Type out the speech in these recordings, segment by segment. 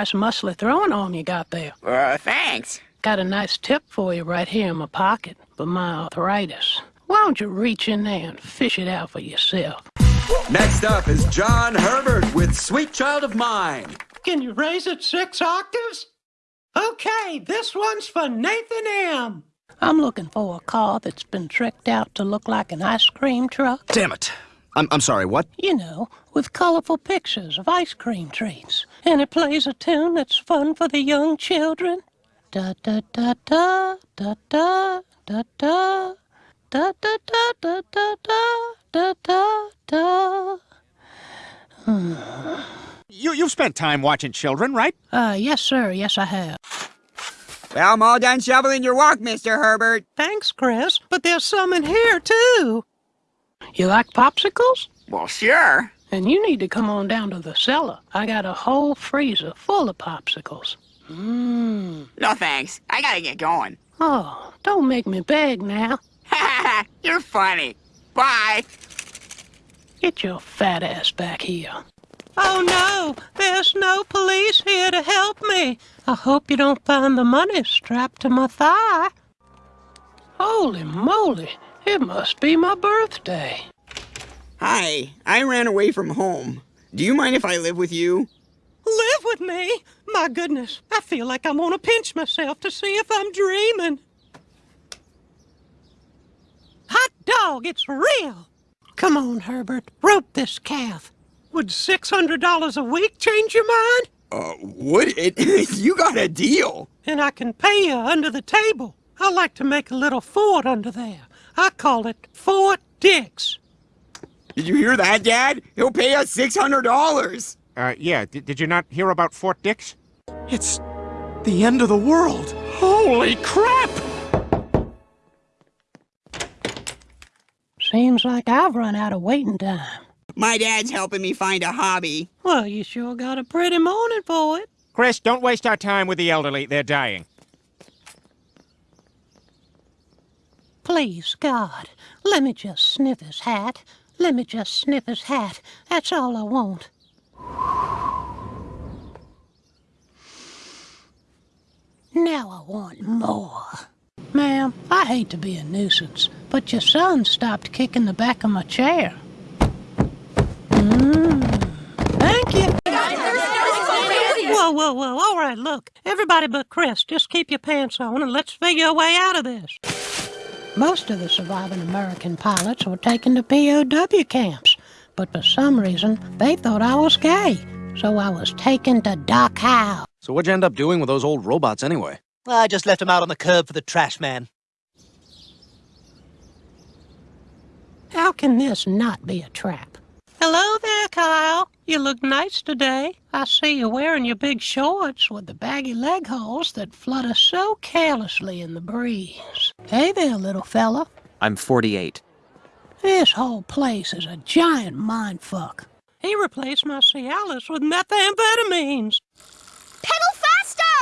nice muscly throwing arm you got there. Uh, thanks. Got a nice tip for you right here in my pocket for my arthritis. Why don't you reach in there and fish it out for yourself? Next up is John Herbert with Sweet Child of Mine. Can you raise it six octaves? Okay, this one's for Nathan M. I'm looking for a car that's been tricked out to look like an ice cream truck. Damn it. I'm, I'm sorry, what? You know, with colorful pictures of ice cream treats. And it plays a tune that's fun for the young children. Da da da da da da da da da da da da da da da da da. You, you've spent time watching children, right? Uh, yes, sir. Yes, I have. Well, I'm all done shoveling your walk, Mr. Herbert. Thanks, Chris, but there's some in here, too. You like popsicles? Well, sure. And you need to come on down to the cellar. I got a whole freezer full of popsicles. Mmm. No thanks. I gotta get going. Oh, don't make me beg now. Ha You're funny. Bye. Get your fat ass back here. Oh no, there's no police here to help me. I hope you don't find the money strapped to my thigh. Holy moly, it must be my birthday. Hi, I ran away from home. Do you mind if I live with you? Live with me? My goodness, I feel like I'm gonna pinch myself to see if I'm dreaming. Hot dog, it's real. Come on, Herbert, rope this calf. Would $600 a week change your mind? Uh, would it? you got a deal. And I can pay you under the table. I like to make a little fort under there. I call it Fort Dix. Did you hear that, Dad? He'll pay us $600. Uh, yeah. D did you not hear about Fort Dix? It's the end of the world. Holy crap! Seems like I've run out of waiting time. My dad's helping me find a hobby. Well, you sure got a pretty morning for it. Chris, don't waste our time with the elderly. They're dying. Please, God, let me just sniff his hat. Let me just sniff his hat. That's all I want. Now I want more. Ma'am, I hate to be a nuisance, but your son stopped kicking the back of my chair. Mmm. Thank you. Whoa, whoa, whoa. All right, look. Everybody but Chris, just keep your pants on and let's figure a way out of this. Most of the surviving American pilots were taken to POW camps, but for some reason, they thought I was gay. So I was taken to Dachau. So what'd you end up doing with those old robots anyway? I just left them out on the curb for the trash man. How can this not be a trap? Hello there, Kyle. You look nice today. I see you wearing your big shorts with the baggy leg holes that flutter so carelessly in the breeze. Hey there, little fella. I'm 48. This whole place is a giant mindfuck. He replaced my Cialis with methamphetamines.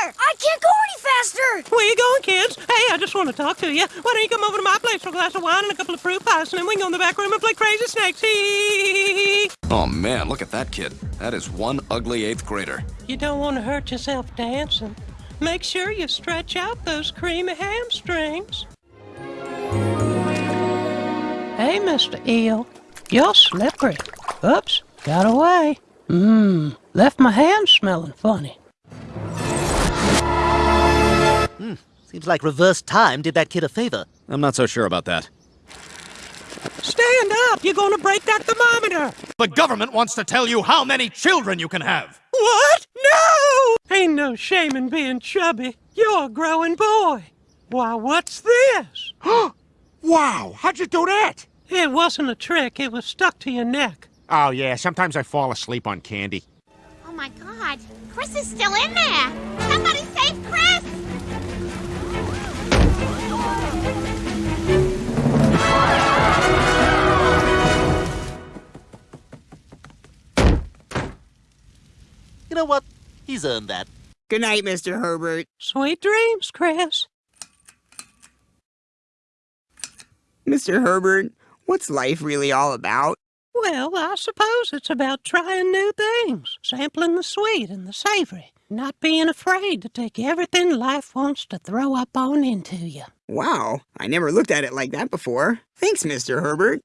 Pedal faster! I can't go any faster! Where you going, kids? Hey, I just want to talk to you. Why don't you come over to my place for a glass of wine and a couple of fruit pies, and then we can go in the back room and play crazy snakes. Hee Oh man, look at that kid. That is one ugly eighth grader. You don't want to hurt yourself dancing. Make sure you stretch out those creamy hamstrings. Hey, Mr. Eel. You're slippery. Oops, got away. Mmm, left my hands smelling funny. Hmm, seems like reverse time did that kid a favor. I'm not so sure about that. Stand up! You're gonna break that thermometer! The government wants to tell you how many children you can have. What? No! Ain't no shame in being chubby. You're a growing boy. Why, what's this? wow, how'd you do that? It wasn't a trick. It was stuck to your neck. Oh, yeah, sometimes I fall asleep on candy. Oh my god, Chris is still in there! Somebody save Chris! You know what? He's earned that. Good night, Mr. Herbert. Sweet dreams, Chris. Mr. Herbert, what's life really all about? Well, I suppose it's about trying new things, sampling the sweet and the savory, not being afraid to take everything life wants to throw up on into you. Wow, I never looked at it like that before. Thanks, Mr. Herbert.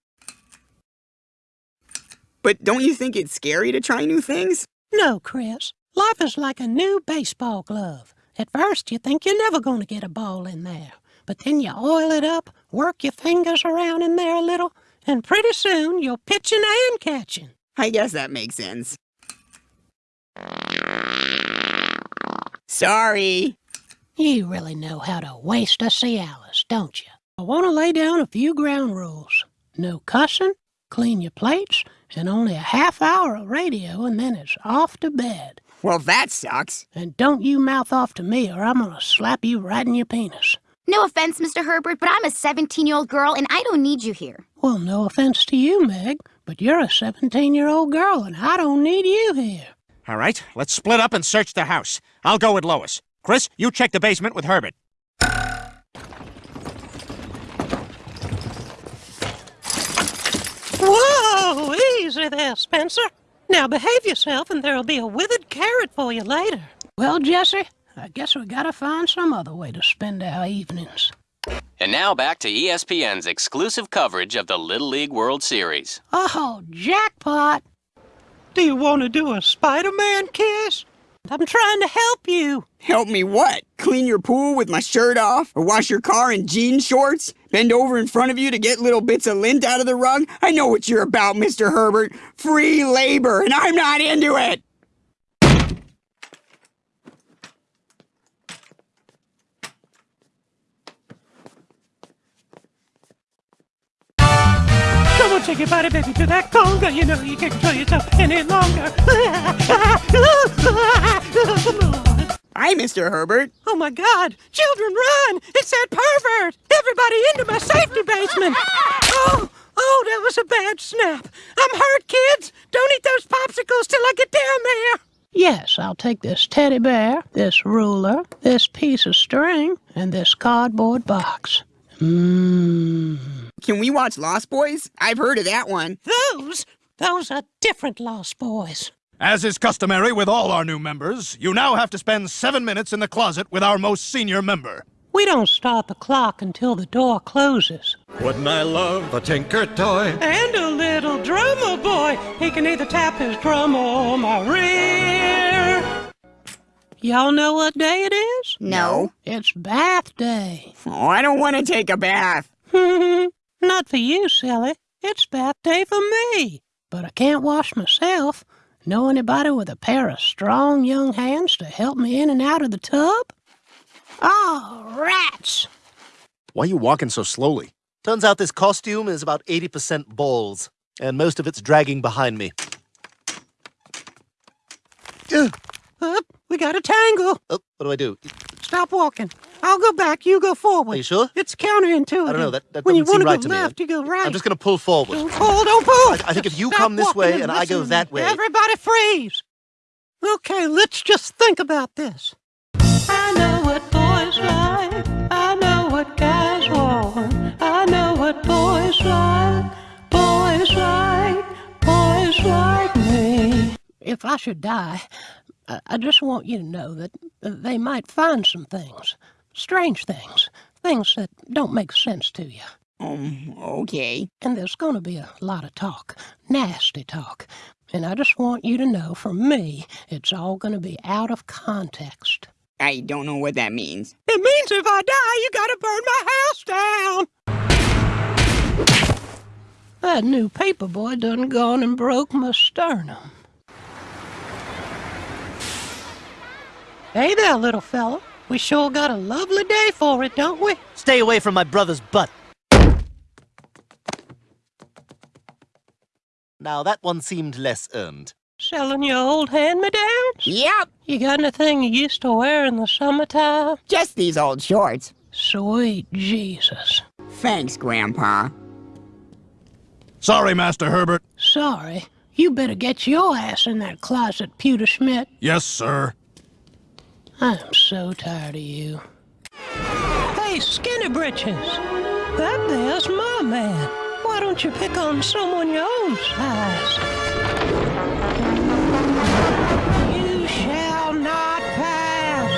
But don't you think it's scary to try new things? No, Chris. Life is like a new baseball glove. At first, you think you're never going to get a ball in there. But then you oil it up, work your fingers around in there a little, and pretty soon you're pitching and catching. I guess that makes sense. Sorry. You really know how to waste a Cialis, don't you? I want to lay down a few ground rules. No cussing, clean your plates, and only a half hour of radio, and then it's off to bed. Well, that sucks. And don't you mouth off to me, or I'm gonna slap you right in your penis. No offense, Mr. Herbert, but I'm a 17 year old girl and I don't need you here. Well, no offense to you, Meg, but you're a 17 year old girl, and I don't need you here. All right, let's split up and search the house. I'll go with Lois. Chris, you check the basement with Herbert. Whoa! Easy there, Spencer. Now behave yourself, and there'll be a withered carrot for you later. Well, Jesse, I guess we gotta find some other way to spend our evenings. And now back to E ESPN's exclusive coverage of the Little League World Series. Oh, jackpot! Do you want to do a Spider-Man kiss? I'm trying to help you. Help me what? Clean your pool with my shirt off? Or wash your car in jean shorts? Bend over in front of you to get little bits of lint out of the rug? I know what you're about, Mr. Herbert. Free labor, and I'm not into it! Come on, take your body, baby, to that conga. You know you can't control yourself any longer. Come on. Hi, Mr. Herbert. Oh my God! Children, run! It's that pervert! Everybody into my safety basement! Oh, oh, that was a bad snap. I'm hurt, kids. Don't eat those popsicles till I get down there. Yes, I'll take this teddy bear, this ruler, this piece of string, and this cardboard box. Mmm. Can we watch Lost Boys? I've heard of that one. Those, those are different Lost Boys. As is customary with all our new members, you now have to spend seven minutes in the closet with our most senior member. We don't start the clock until the door closes. Wouldn't I love a Tinker toy? And a little drummer boy. He can either tap his drum or my rear. Y'all know what day it is? No. It's bath day. Oh, I don't want to take a bath. Not for you, silly. It's bath day for me. But I can't wash myself. Know anybody with a pair of strong young hands to help me in and out of the tub? Oh, rats! Why are you walking so slowly? Turns out this costume is about 80% balls, and most of it's dragging behind me. Up, we got a tangle. Oh, what do I do? Stop walking. I'll go back. You go forward. Are you sure? It's counterintuitive. I don't know. That, that when you doesn't seem want right to to go me. left, you go right. I'm just going to pull forward. Don't pull, don't pull. I, I think if you Stop come this way and I go that way. Everybody freeze. Okay, let's just think about this. I know what boys like. I know what guys want. I know what boys like. Boys like. Boys like me. If I should die, I, I just want you to know that they might find some things. Strange things. Things that don't make sense to you. Um, okay. And there's going to be a lot of talk, nasty talk. And I just want you to know from me, it's all going to be out of context. I don't know what that means. It means if I die, you gotta burn my house down! That new paperboy done gone and broke my sternum. Hey there, little fella. We sure got a lovely day for it, don't we? Stay away from my brother's butt. Now, that one seemed less earned. Selling your old hand-me-downs? Yep, You got anything you used to wear in the summertime? just these old shorts. Sweet Jesus. Thanks, Grandpa. Sorry, Master Herbert. Sorry. You better get your ass in that closet, Pewterschmidt. Yes, sir. I'm so tired of you. Hey, Skinny Britches! That there's my man. Why don't you pick on someone your own size? You shall not pass.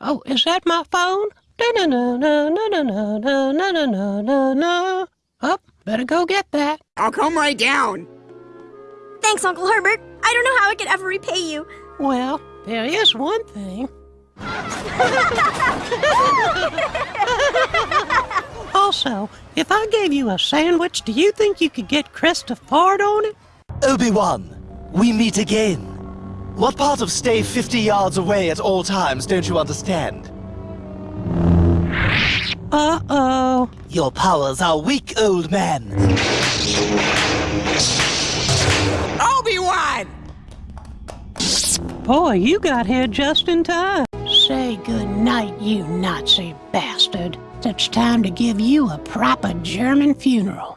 Oh, is that my phone? No, no, no, no, no, no, no, no, no, no, no, no. Up, better go get that. I'll come right down. Thanks, Uncle Herbert. I don't know how I could ever repay you. Well, there is one thing. also, if I gave you a sandwich, do you think you could get Chris to fart on it? Obi-Wan, we meet again. What part of stay 50 yards away at all times don't you understand? Your powers are weak, old man. Obi-Wan! Boy, you got here just in time. Say good night, you Nazi bastard. It's time to give you a proper German funeral.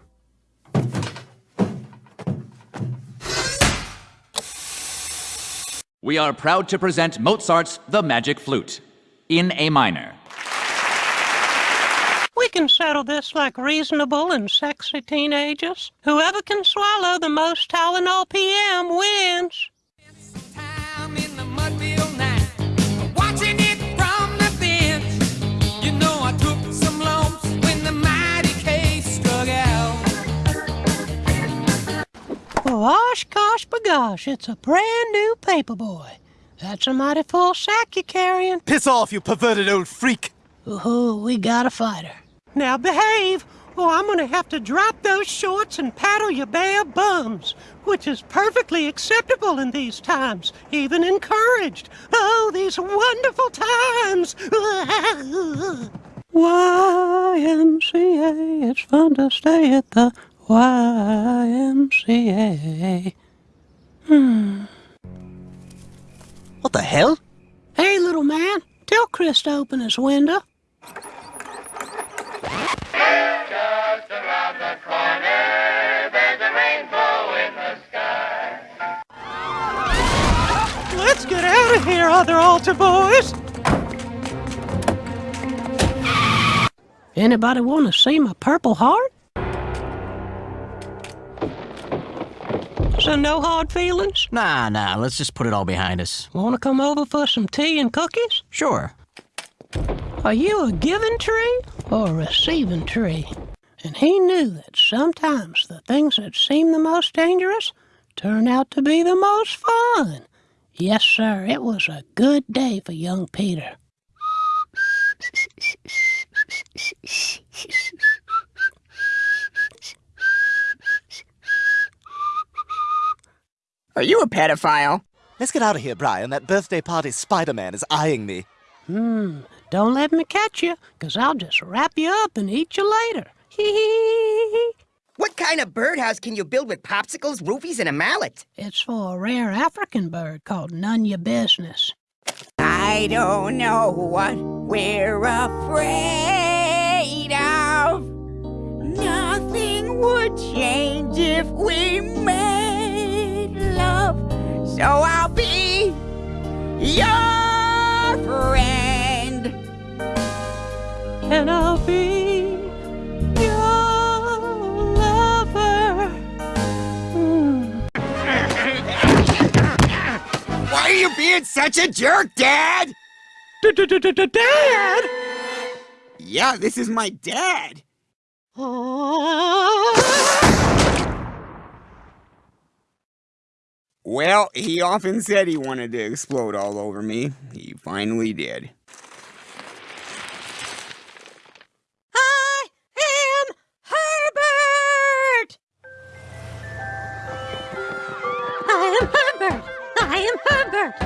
We are proud to present Mozart's The Magic Flute in A minor. We can settle this like reasonable and sexy teenagers. Whoever can swallow the most Tylenol PM wins. Watching it from the bench, you know I took some lumps when the mighty case struck out. Gosh, gosh, bagosh, it's a brand new paperboy. That's a mighty full sack you're carrying. Piss off, you perverted old freak! Ooh, we got a fighter. Now behave, or I'm gonna have to drop those shorts and paddle your bare bums, which is perfectly acceptable in these times, even encouraged. Oh, these wonderful times! YMCA, it's fun to stay at the YMCA. Hmm. What the hell? Hey, little man, tell Chris to open his window. Let's get out of here, other altar boys! Anybody want to see my purple heart? So no hard feelings? Nah, nah, let's just put it all behind us. Want to come over for some tea and cookies? Sure. Are you a giving tree or a receiving tree? And he knew that sometimes the things that seem the most dangerous turn out to be the most fun. Yes, sir, it was a good day for young Peter. Are you a pedophile? Let's get out of here, Brian. That birthday party Spider-Man is eyeing me. Hmm, don't let me catch you, 'cause I'll just wrap you up and eat you later. hee Hee hee. What kind of birdhouse can you build with popsicles, roofies, and a mallet? It's for a rare African bird called none your business. I don't know what we're afraid of. Nothing would change if we made love. So I'll be your friend. And I'll be being such a jerk, Dad? Dad? Yeah, this is my dad. Well, he often said he wanted to explode all over me. He finally did.